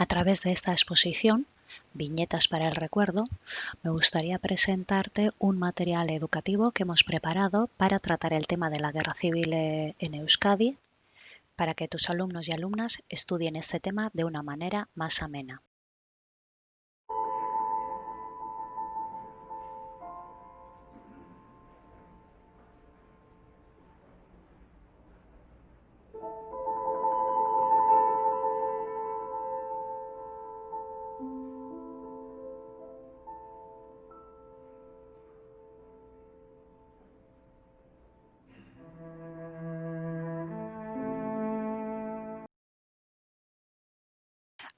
A través de esta exposición, Viñetas para el Recuerdo, me gustaría presentarte un material educativo que hemos preparado para tratar el tema de la guerra civil eh, en Euskadi, para que tus alumnos y alumnas estudien este tema de una manera más amena.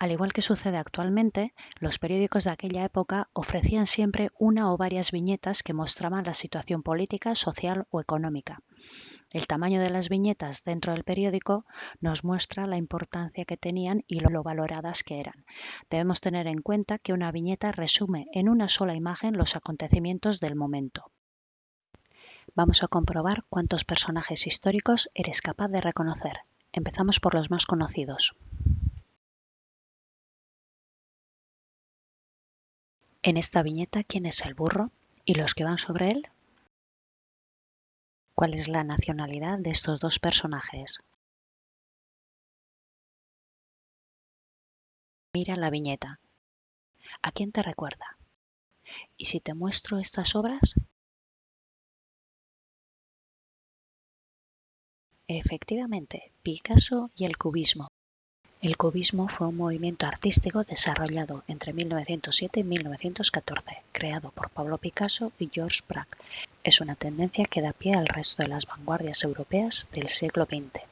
Al igual que sucede actualmente, los periódicos de aquella época ofrecían siempre una o varias viñetas que mostraban la situación política, social o económica. El tamaño de las viñetas dentro del periódico nos muestra la importancia que tenían y lo valoradas que eran. Debemos tener en cuenta que una viñeta resume en una sola imagen los acontecimientos del momento. Vamos a comprobar cuántos personajes históricos eres capaz de reconocer. Empezamos por los más conocidos. En esta viñeta, ¿quién es el burro y los que van sobre él? ¿Cuál es la nacionalidad de estos dos personajes? Mira la viñeta. ¿A quién te recuerda? ¿Y si te muestro estas obras? Efectivamente, Picasso y el cubismo. El cubismo fue un movimiento artístico desarrollado entre 1907 y 1914, creado por Pablo Picasso y Georges Braque. Es una tendencia que da pie al resto de las vanguardias europeas del siglo XX.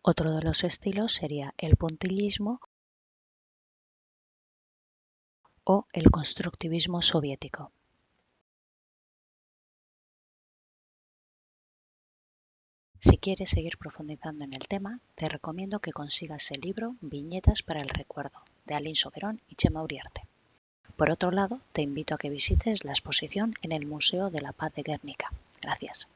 Otro de los estilos sería el puntillismo o el constructivismo soviético. Si quieres seguir profundizando en el tema, te recomiendo que consigas el libro Viñetas para el Recuerdo, de Aline Soberón y Chema Uriarte. Por otro lado, te invito a que visites la exposición en el Museo de la Paz de Guernica. Gracias.